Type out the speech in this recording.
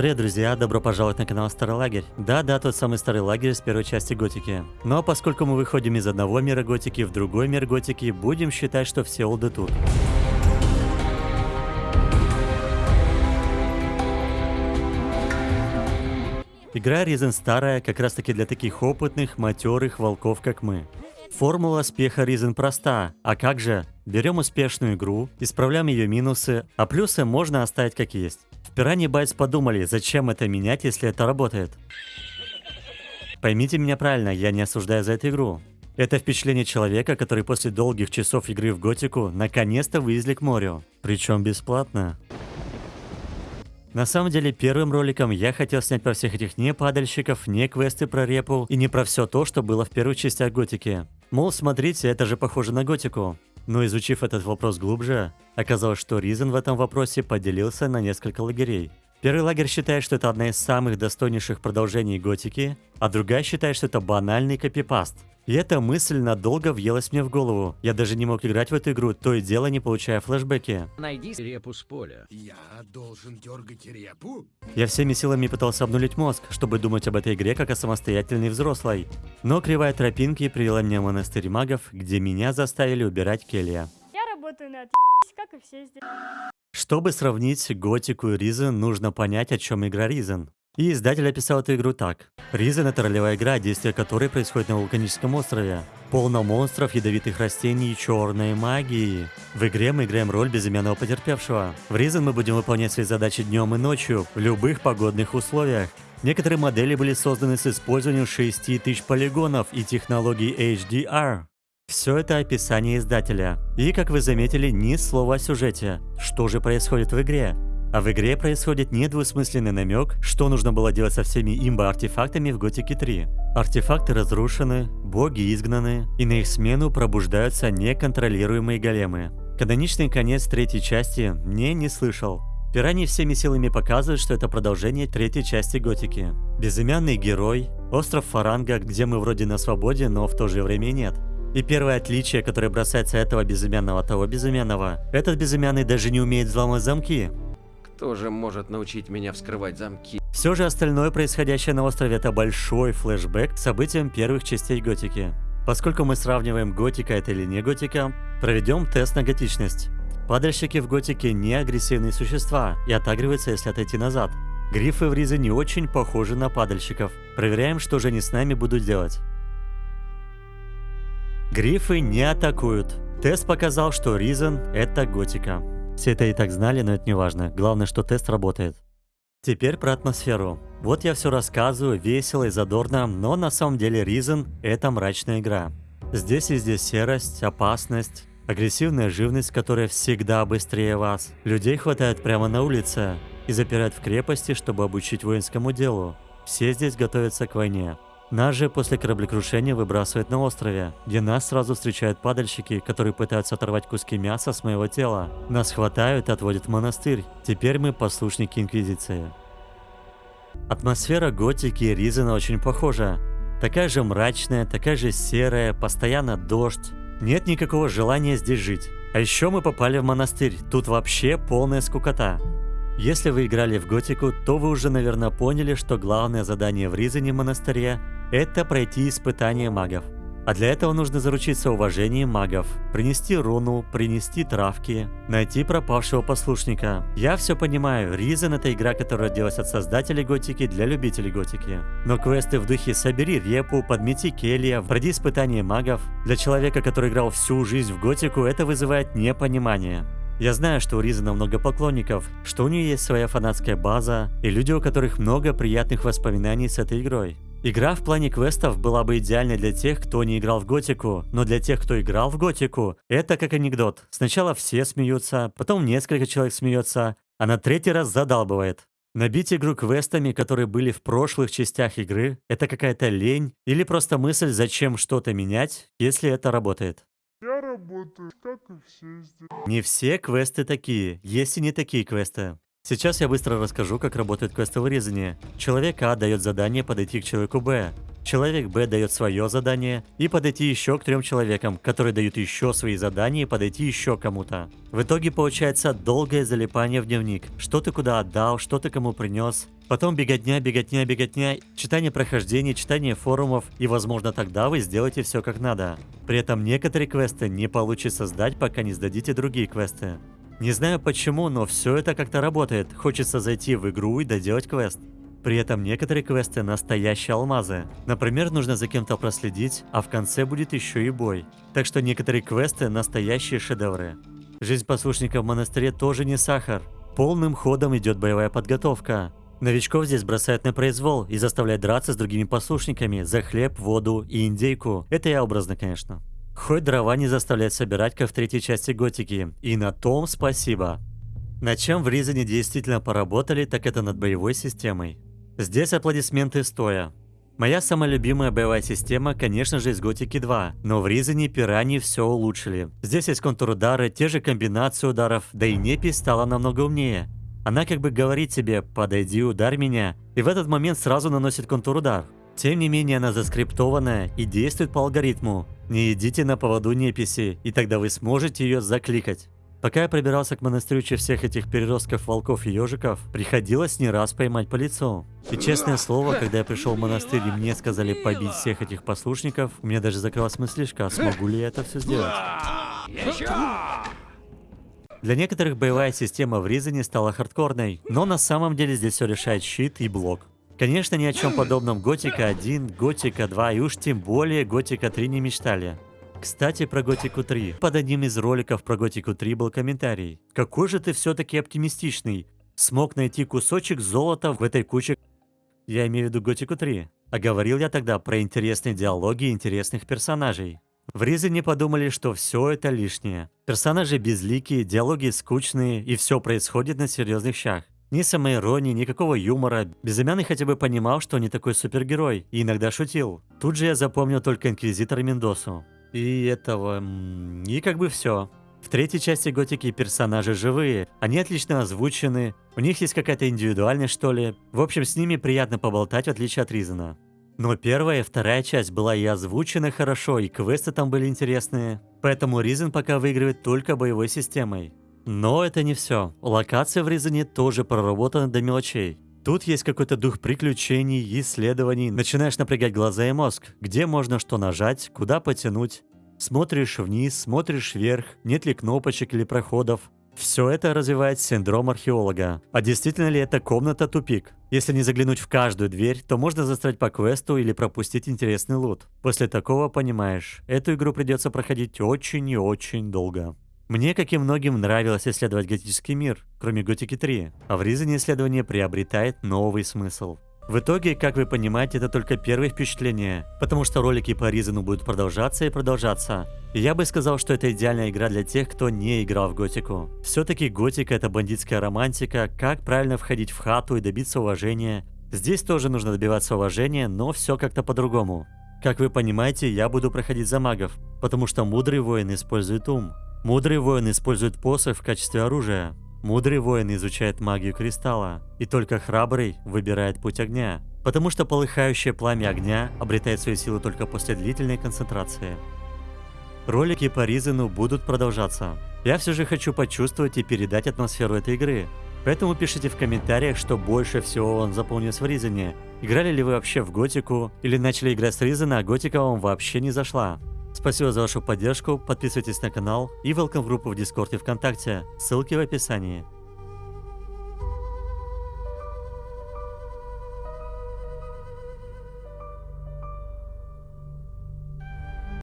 Привет, друзья! Добро пожаловать на канал Старый Лагерь. Да-да, тот самый Старый Лагерь с первой части Готики. Но поскольку мы выходим из одного мира Готики в другой мир Готики, будем считать, что все олды тут. Игра Risen старая, как раз таки для таких опытных, матерых волков, как мы. Формула успеха Risen проста, а как же? Берем успешную игру, исправляем ее минусы, а плюсы можно оставить как есть. В Piranha Bytes подумали, зачем это менять, если это работает. Поймите меня правильно, я не осуждаю за эту игру. Это впечатление человека, который после долгих часов игры в Готику наконец-то вывезли к морю. Причем бесплатно. На самом деле, первым роликом я хотел снять про всех этих не падальщиков, не квесты про репу и не про все то, что было в первых частях Готики. Мол, смотрите, это же похоже на Готику. Но изучив этот вопрос глубже, оказалось, что Ризен в этом вопросе поделился на несколько лагерей. Первый лагерь считает, что это одна из самых достойнейших продолжений Готики, а другая считает, что это банальный копипаст. И эта мысль надолго въелась мне в голову. Я даже не мог играть в эту игру, то и дело не получая флешбеки. Найди репу с поля. Я должен дергать репу? Я всеми силами пытался обнулить мозг, чтобы думать об этой игре как о самостоятельной взрослой. Но кривая тропинки привела меня в монастырь магов, где меня заставили убирать келья. Я работаю на как и все здесь. Чтобы сравнить Готику и Ризен, нужно понять, о чем игра Ризен. И издатель описал эту игру так. Ризен — это ролевая игра, действие которой происходит на вулканическом острове. Полно монстров, ядовитых растений и черной магии. В игре мы играем роль безымянного потерпевшего. В Ризен мы будем выполнять свои задачи днем и ночью, в любых погодных условиях. Некоторые модели были созданы с использованием 6000 полигонов и технологий HDR. Все это описание издателя. И, как вы заметили, ни слова о сюжете. Что же происходит в игре? А в игре происходит недвусмысленный намек, что нужно было делать со всеми имба-артефактами в Готике 3. Артефакты разрушены, боги изгнаны, и на их смену пробуждаются неконтролируемые големы. Каноничный конец третьей части мне не слышал. Пираньи всеми силами показывают, что это продолжение третьей части Готики. Безымянный герой, остров Фаранга, где мы вроде на свободе, но в то же время нет. И первое отличие, которое бросается этого безымянного от того безымянного, этот безымянный даже не умеет взломать замки. Кто же может научить меня вскрывать замки? Все же остальное происходящее на острове это большой флешбэк к событиям первых частей Готики. Поскольку мы сравниваем Готика это или не Готика, проведем тест на готичность. Падальщики в Готике не агрессивные существа и отагриваются, если отойти назад. Грифы в Ризе не очень похожи на падальщиков. Проверяем, что же они с нами будут делать. Грифы не атакуют. Тест показал, что Ризен — это готика. Все это и так знали, но это не важно. Главное, что тест работает. Теперь про атмосферу. Вот я все рассказываю весело и задорно, но на самом деле Ризен — это мрачная игра. Здесь везде серость, опасность, агрессивная живность, которая всегда быстрее вас. Людей хватает прямо на улице и запирают в крепости, чтобы обучить воинскому делу. Все здесь готовятся к войне. Нас же после кораблекрушения выбрасывают на острове, где нас сразу встречают падальщики, которые пытаются оторвать куски мяса с моего тела. Нас хватают и отводят в монастырь. Теперь мы послушники Инквизиции. Атмосфера готики и Ризена очень похожа. Такая же мрачная, такая же серая, постоянно дождь. Нет никакого желания здесь жить. А еще мы попали в монастырь, тут вообще полная скукота. Если вы играли в Готику, то вы уже, наверное, поняли, что главное задание в Ризане монастыре это пройти испытание магов. А для этого нужно заручиться уважением магов, принести руну, принести травки, найти пропавшего послушника. Я все понимаю, Ризен это игра, которая делалась от создателей готики для любителей готики. Но квесты в духе «Собери репу», «Подмети келья», «Пройди испытание магов» для человека, который играл всю жизнь в готику, это вызывает непонимание. Я знаю, что у Ризана много поклонников, что у нее есть своя фанатская база и люди, у которых много приятных воспоминаний с этой игрой. Игра в плане квестов была бы идеальной для тех, кто не играл в Готику, но для тех, кто играл в Готику, это как анекдот. Сначала все смеются, потом несколько человек смеется, а на третий раз задалбывает. Набить игру квестами, которые были в прошлых частях игры, это какая-то лень или просто мысль, зачем что-то менять, если это работает. Я работаю, как и все здесь. Не все квесты такие, есть и не такие квесты. Сейчас я быстро расскажу, как работает квесты вырезания. Человек А дает задание подойти к человеку Б. Человек Б дает свое задание и подойти еще к трем человекам, которые дают еще свои задания и подойти еще кому-то. В итоге получается долгое залипание в дневник. Что ты куда отдал, что ты кому принес. Потом беготня, беготня, беготня, читание прохождений, читание форумов, и возможно тогда вы сделаете все как надо. При этом некоторые квесты не получится сдать, пока не сдадите другие квесты. Не знаю почему, но все это как-то работает. Хочется зайти в игру и доделать квест. При этом некоторые квесты настоящие алмазы. Например, нужно за кем-то проследить, а в конце будет еще и бой. Так что некоторые квесты настоящие шедевры. Жизнь послушника в монастыре тоже не сахар. Полным ходом идет боевая подготовка. Новичков здесь бросают на произвол и заставляют драться с другими послушниками за хлеб, воду и индейку. Это я образно, конечно. Хоть дрова не заставляет собирать, как в третьей части Готики. И на том спасибо. На чем в Ризане действительно поработали, так это над боевой системой. Здесь аплодисменты стоя. Моя самая любимая боевая система, конечно же, из Готики 2, но в Ризане пираньи все улучшили. Здесь есть контур удары, те же комбинации ударов, да и Непи стала намного умнее. Она как бы говорит тебе «подойди, ударь меня», и в этот момент сразу наносит контур удар. Тем не менее она заскриптованная и действует по алгоритму. Не идите на поводу неписи, и тогда вы сможете ее закликать. Пока я пробирался к монастырю через всех этих переростков волков и ежиков, приходилось не раз поймать по лицу. И честное слово, когда я пришел в монастырь и мне сказали побить всех этих послушников, у меня даже закрылась мыслишка, а смогу ли я это все сделать. Для некоторых боевая система в Ризане стала хардкорной, но на самом деле здесь все решает щит и блок. Конечно, ни о чем подобном Готика 1, Готика 2 и уж тем более Готика 3 не мечтали. Кстати, про Готику 3. Под одним из роликов про Готику 3 был комментарий. Какой же ты все-таки оптимистичный. Смог найти кусочек золота в этой куче... Я имею в виду Готику 3. А говорил я тогда про интересные диалоги и интересных персонажей. В Ризе не подумали, что все это лишнее. Персонажи безликие, диалоги скучные, и все происходит на серьезных щах. Ни самоиронии, никакого юмора. Безымянный хотя бы понимал, что не такой супергерой, и иногда шутил. Тут же я запомнил только Инквизитора Мендосу. И этого... И как бы все. В третьей части Готики персонажи живые, они отлично озвучены, у них есть какая-то индивидуальность что ли. В общем, с ними приятно поболтать, в отличие от Ризана. Но первая и вторая часть была и озвучена хорошо, и квесты там были интересные. Поэтому Ризен пока выигрывает только боевой системой. Но это не все. Локации в Ризане тоже проработаны до мелочей. Тут есть какой-то дух приключений, исследований. Начинаешь напрягать глаза и мозг. Где можно что нажать, куда потянуть. Смотришь вниз, смотришь вверх, нет ли кнопочек или проходов. Все это развивает синдром археолога. А действительно ли это комната-тупик? Если не заглянуть в каждую дверь, то можно застрять по квесту или пропустить интересный лут. После такого понимаешь, эту игру придется проходить очень и очень долго. Мне, как и многим, нравилось исследовать готический мир, кроме Готики 3, а в Ризане исследование приобретает новый смысл. В итоге, как вы понимаете, это только первые впечатления, потому что ролики по Ризану будут продолжаться и продолжаться. Я бы сказал, что это идеальная игра для тех, кто не играл в Готику. Все-таки Готика это бандитская романтика, как правильно входить в хату и добиться уважения. Здесь тоже нужно добиваться уважения, но все как-то по-другому. Как вы понимаете, я буду проходить за магов, потому что мудрый воин использует ум. Мудрый воин использует посох в качестве оружия. Мудрый воин изучает магию кристалла. И только храбрый выбирает путь огня. Потому что полыхающее пламя огня обретает свои силы только после длительной концентрации. Ролики по Ризену будут продолжаться. Я все же хочу почувствовать и передать атмосферу этой игры. Поэтому пишите в комментариях, что больше всего вам запомнилось в Ризене. Играли ли вы вообще в Готику, или начали играть с Ризена, а Готика вам вообще не зашла. Спасибо за вашу поддержку, подписывайтесь на канал и welcome в группу в Дискорде ВКонтакте, ссылки в описании.